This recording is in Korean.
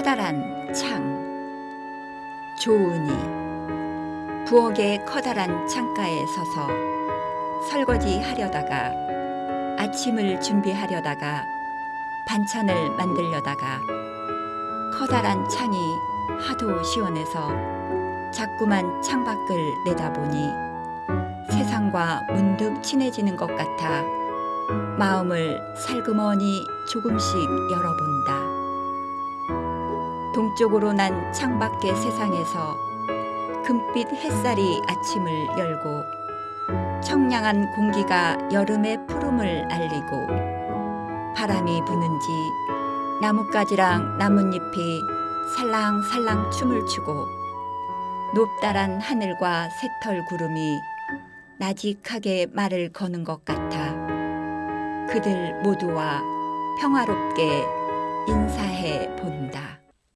커다란 창 조은이 부엌의 커다란 창가에 서서 설거지 하려다가 아침을 준비하려다가 반찬을 만들려다가 커다란 창이 하도 시원해서 자꾸만 창밖을 내다보니 세상과 문득 친해지는 것 같아 마음을 살그머니 조금씩 열어본다. 동쪽으로 난 창밖의 세상에서 금빛 햇살이 아침을 열고 청량한 공기가 여름의 푸름을 알리고 바람이 부는지 나뭇가지랑 나뭇잎이 살랑살랑 춤을 추고 높다란 하늘과 새털 구름이 나직하게 말을 거는 것 같아 그들 모두와 평화롭게.